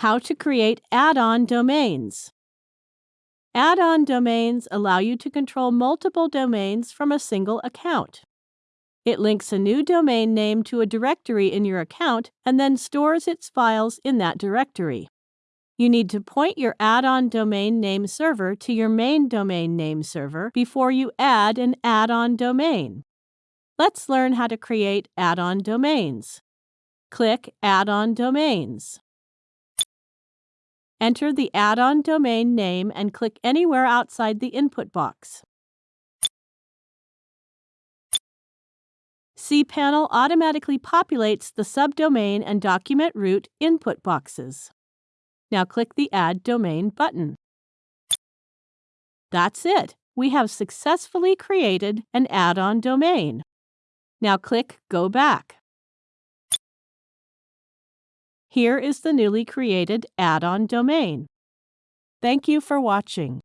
How to create add-on domains. Add-on domains allow you to control multiple domains from a single account. It links a new domain name to a directory in your account and then stores its files in that directory. You need to point your add-on domain name server to your main domain name server before you add an add-on domain. Let's learn how to create add-on domains. Click Add-on Domains. Enter the add-on domain name and click anywhere outside the input box. cPanel automatically populates the subdomain and document root input boxes. Now click the Add Domain button. That's it. We have successfully created an add-on domain. Now click Go Back. Here is the newly created add-on domain. Thank you for watching.